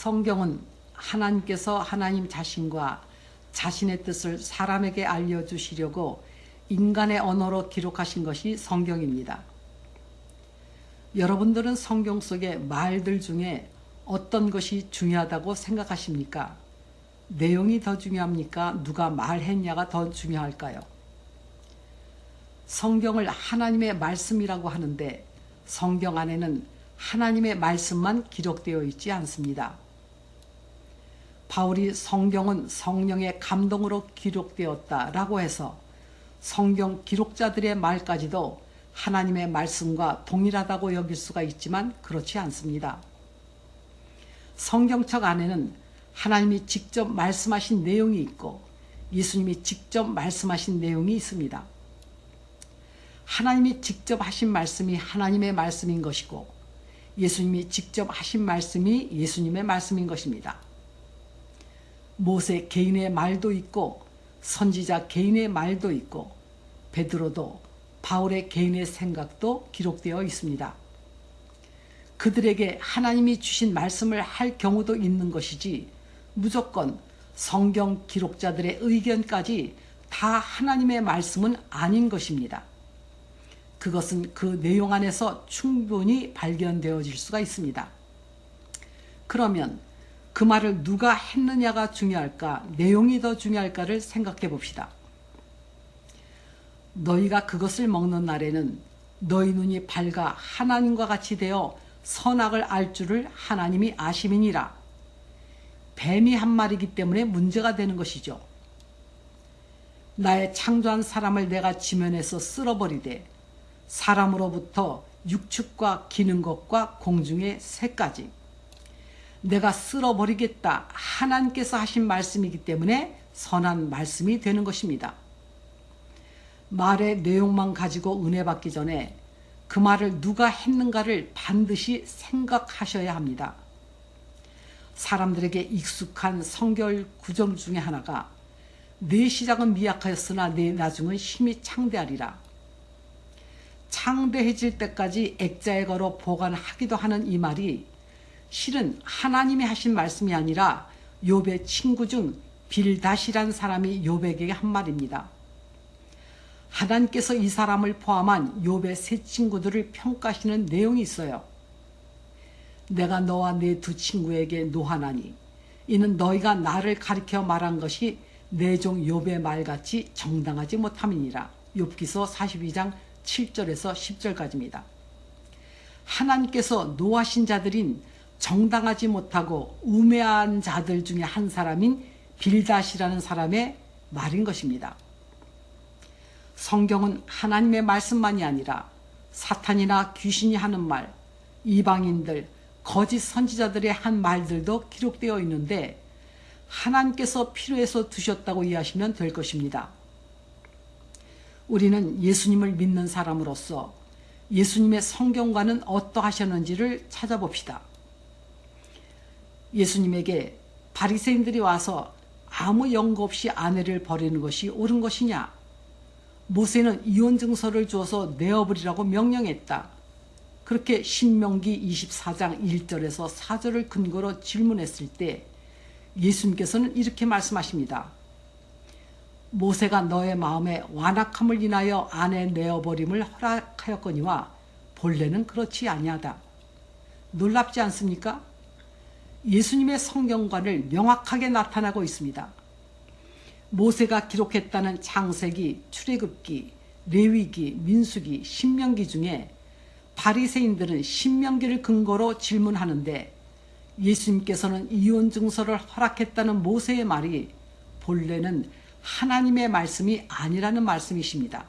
성경은 하나님께서 하나님 자신과 자신의 뜻을 사람에게 알려주시려고 인간의 언어로 기록하신 것이 성경입니다. 여러분들은 성경 속의 말들 중에 어떤 것이 중요하다고 생각하십니까? 내용이 더 중요합니까? 누가 말했냐가 더 중요할까요? 성경을 하나님의 말씀이라고 하는데 성경 안에는 하나님의 말씀만 기록되어 있지 않습니다. 바울이 성경은 성령의 감동으로 기록되었다라고 해서 성경 기록자들의 말까지도 하나님의 말씀과 동일하다고 여길 수가 있지만 그렇지 않습니다. 성경책 안에는 하나님이 직접 말씀하신 내용이 있고 예수님이 직접 말씀하신 내용이 있습니다. 하나님이 직접 하신 말씀이 하나님의 말씀인 것이고 예수님이 직접 하신 말씀이 예수님의 말씀인 것입니다. 모세 개인의 말도 있고 선지자 개인의 말도 있고 베드로도 바울의 개인의 생각도 기록되어 있습니다. 그들에게 하나님이 주신 말씀을 할 경우도 있는 것이지 무조건 성경 기록자들의 의견까지 다 하나님의 말씀은 아닌 것입니다. 그것은 그 내용 안에서 충분히 발견되어질 수가 있습니다. 그러면 그 말을 누가 했느냐가 중요할까, 내용이 더 중요할까를 생각해 봅시다. 너희가 그것을 먹는 날에는 너희 눈이 밝아 하나님과 같이 되어 선악을 알 줄을 하나님이 아심이니라. 뱀이 한 마리이기 때문에 문제가 되는 것이죠. 나의 창조한 사람을 내가 지면에서 쓸어버리되 사람으로부터 육축과 기는 것과 공중의 새까지 내가 쓸어버리겠다 하나님께서 하신 말씀이기 때문에 선한 말씀이 되는 것입니다. 말의 내용만 가지고 은혜 받기 전에 그 말을 누가 했는가를 반드시 생각하셔야 합니다. 사람들에게 익숙한 성결 구정 중에 하나가 내 시작은 미약하였으나 내 나중은 힘이 창대하리라. 창대해질 때까지 액자에 걸어 보관하기도 하는 이 말이 실은 하나님이 하신 말씀이 아니라 욥의 친구 중 빌다시란 사람이 욥에게 한 말입니다. 하나님께서 이 사람을 포함한 욥의 세 친구들을 평가하시는 내용이 있어요. 내가 너와 내 두 친구에게 노하나니 이는 너희가 나를 가리켜 말한 것이 내 종 욥의 말같이 정당하지 못함이니라. 욥기서 42장 7절에서 10절까지입니다. 하나님께서 노하신 자들인 정당하지 못하고 우매한 자들 중에 한 사람인 빌다시라는 사람의 말인 것입니다. 성경은 하나님의 말씀만이 아니라 사탄이나 귀신이 하는 말, 이방인들, 거짓 선지자들의 한 말들도 기록되어 있는데 하나님께서 필요해서 두셨다고 이해하시면 될 것입니다. 우리는 예수님을 믿는 사람으로서 예수님의 성경과는 어떠하셨는지를 찾아봅시다. 예수님에게 바리새인들이 와서 아무 연고 없이 아내를 버리는 것이 옳은 것이냐? 모세는 이혼 증서를 주어서 내어버리라고 명령했다. 그렇게 신명기 24장 1절에서 4절을 근거로 질문했을 때 예수님께서는 이렇게 말씀하십니다. 모세가 너의 마음에 완악함을 인하여 아내 내어버림을 허락하였거니와 본래는 그렇지 아니하다. 놀랍지 않습니까? 예수님의 성경관을 명확하게 나타나고 있습니다. 모세가 기록했다는 창세기, 출애굽기, 레위기, 민수기, 신명기 중에 바리새인들은 신명기를 근거로 질문하는데 예수님께서는 이혼 증서를 허락했다는 모세의 말이 본래는 하나님의 말씀이 아니라는 말씀이십니다.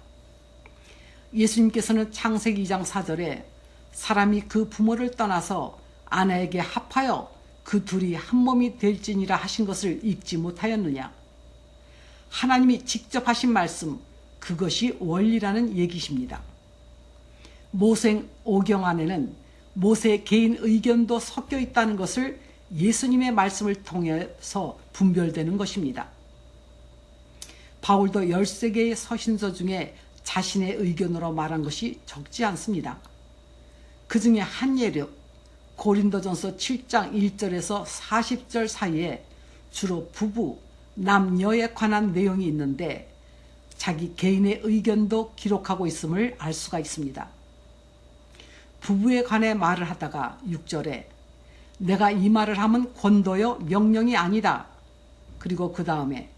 예수님께서는 창세기 2장 4절에 사람이 그 부모를 떠나서 아내에게 합하여 그 둘이 한 몸이 될지니라 하신 것을 읽지 못하였느냐. 하나님이 직접 하신 말씀 그것이 원리라는 얘기십니다. 모생 오경 안에는 모세의 개인 의견도 섞여 있다는 것을 예수님의 말씀을 통해서 분별되는 것입니다. 바울도 13개의 서신서 중에 자신의 의견으로 말한 것이 적지 않습니다. 그 중에 한 예로 고린도전서 7장 1절에서 40절 사이에 주로 부부, 남녀에 관한 내용이 있는데 자기 개인의 의견도 기록하고 있음을 알 수가 있습니다. 부부에 관해 말을 하다가 6절에 내가 이 말을 하면 권도요 명령이 아니다. 그리고 그 다음에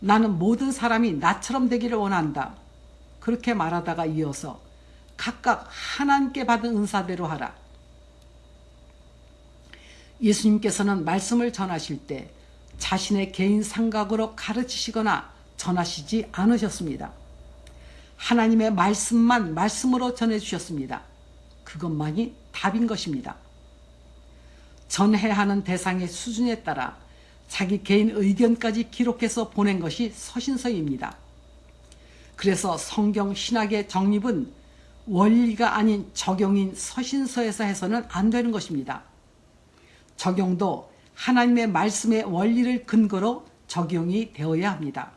나는 모든 사람이 나처럼 되기를 원한다. 그렇게 말하다가 이어서 각각 하나님께 받은 은사대로 하라. 예수님께서는 말씀을 전하실 때 자신의 개인 생각으로 가르치시거나 전하시지 않으셨습니다. 하나님의 말씀만 말씀으로 전해주셨습니다. 그것만이 답인 것입니다. 전해야 하는 대상의 수준에 따라 자기 개인 의견까지 기록해서 보낸 것이 서신서입니다. 그래서 성경 신학의 정립은 원리가 아닌 적용인 서신서에서 해서는 안 되는 것입니다. 적용도 하나님의 말씀의 원리를 근거로 적용이 되어야 합니다.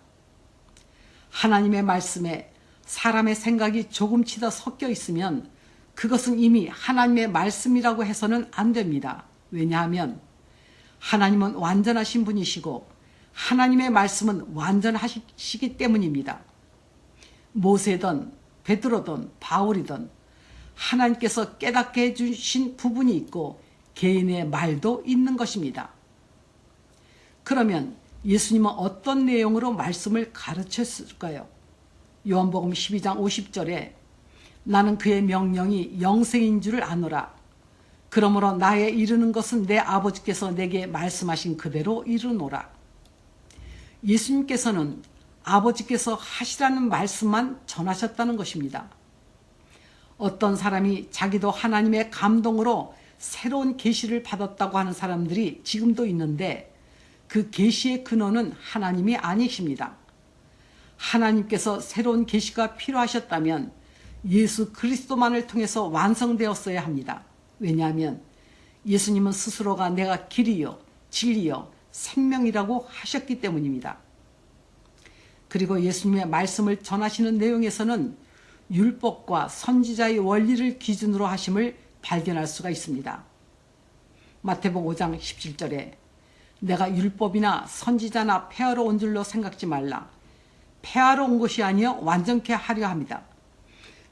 하나님의 말씀에 사람의 생각이 조금치 더 섞여 있으면 그것은 이미 하나님의 말씀이라고 해서는 안 됩니다. 왜냐하면 하나님은 완전하신 분이시고 하나님의 말씀은 완전하시기 때문입니다. 모세든 베드로든 바울이든 하나님께서 깨닫게 해주신 부분이 있고 개인의 말도 있는 것입니다. 그러면 예수님은 어떤 내용으로 말씀을 가르쳤을까요? 요한복음 12장 50절에 나는 그의 명령이 영생인 줄을 아노라. 그러므로 나의 이르는 것은 내 아버지께서 내게 말씀하신 그대로 이르노라. 예수님께서는 아버지께서 하시라는 말씀만 전하셨다는 것입니다. 어떤 사람이 자기도 하나님의 감동으로 새로운 계시를 받았다고 하는 사람들이 지금도 있는데 그 계시의 근원은 하나님이 아니십니다. 하나님께서 새로운 계시가 필요하셨다면 예수 그리스도만을 통해서 완성되었어야 합니다. 왜냐하면 예수님은 스스로가 내가 길이요 진리요 생명이라고 하셨기 때문입니다. 그리고 예수님의 말씀을 전하시는 내용에서는 율법과 선지자의 원리를 기준으로 하심을 발견할 수가 있습니다. 마태복 5장 17절에 내가 율법이나 선지자나 폐하러 온 줄로 생각지 말라. 폐하러 온 것이 아니여 완전케 하려 합니다.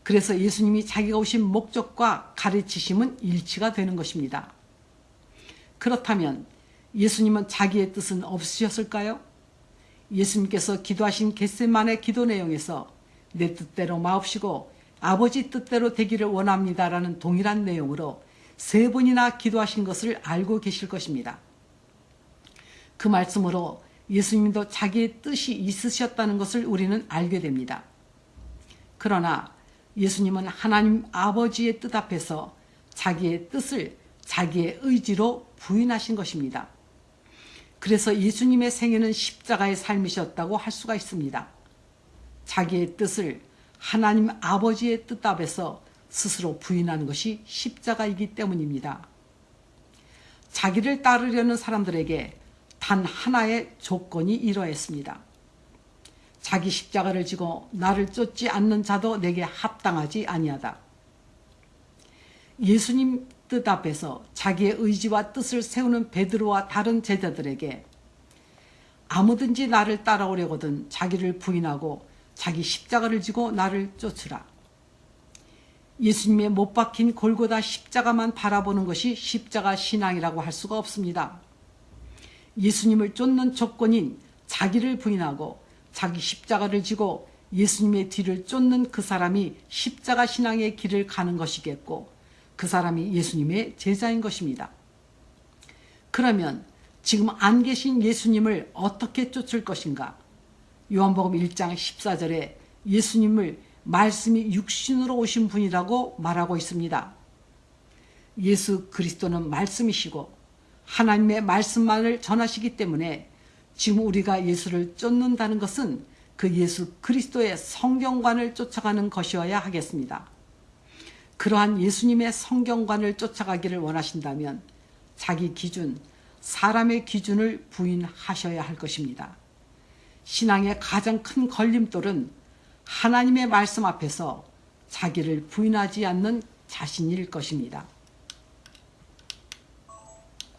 그래서 예수님이 자기가 오신 목적과 가르치심은 일치가 되는 것입니다. 그렇다면 예수님은 자기의 뜻은 없으셨을까요? 예수님께서 기도하신 겟세만의 기도 내용에서 내 뜻대로 마옵시고 아버지 뜻대로 되기를 원합니다라는 동일한 내용으로 세 번이나 기도하신 것을 알고 계실 것입니다. 그 말씀으로 예수님도 자기의 뜻이 있으셨다는 것을 우리는 알게 됩니다. 그러나 예수님은 하나님 아버지의 뜻 앞에서 자기의 뜻을 자기의 의지로 부인하신 것입니다. 그래서 예수님의 생애는 십자가의 삶이셨다고 할 수가 있습니다. 자기의 뜻을 하나님 아버지의 뜻 앞에서 스스로 부인하는 것이 십자가이기 때문입니다. 자기를 따르려는 사람들에게 단 하나의 조건이 이러했습니다. 자기 십자가를 지고 나를 쫓지 않는 자도 내게 합당하지 아니하다. 예수님 뜻 앞에서 자기의 의지와 뜻을 세우는 베드로와 다른 제자들에게 아무든지 나를 따라오려거든 자기를 부인하고 자기 십자가를 지고 나를 쫓으라. 예수님의 못 박힌 골고다 십자가만 바라보는 것이 십자가 신앙이라고 할 수가 없습니다. 예수님을 쫓는 조건인 자기를 부인하고 자기 십자가를 지고 예수님의 뒤를 쫓는 그 사람이 십자가 신앙의 길을 가는 것이겠고 그 사람이 예수님의 제자인 것입니다. 그러면 지금 안 계신 예수님을 어떻게 쫓을 것인가? 요한복음 1장 14절에 예수님을 말씀이 육신으로 오신 분이라고 말하고 있습니다. 예수 그리스도는 말씀이시고 하나님의 말씀만을 전하시기 때문에 지금 우리가 예수를 쫓는다는 것은 그 예수 그리스도의 성경관을 쫓아가는 것이어야 하겠습니다. 그러한 예수님의 성경관을 쫓아가기를 원하신다면 자기 기준, 사람의 기준을 부인하셔야 할 것입니다. 신앙의 가장 큰 걸림돌은 하나님의 말씀 앞에서 자기를 부인하지 않는 자신일 것입니다.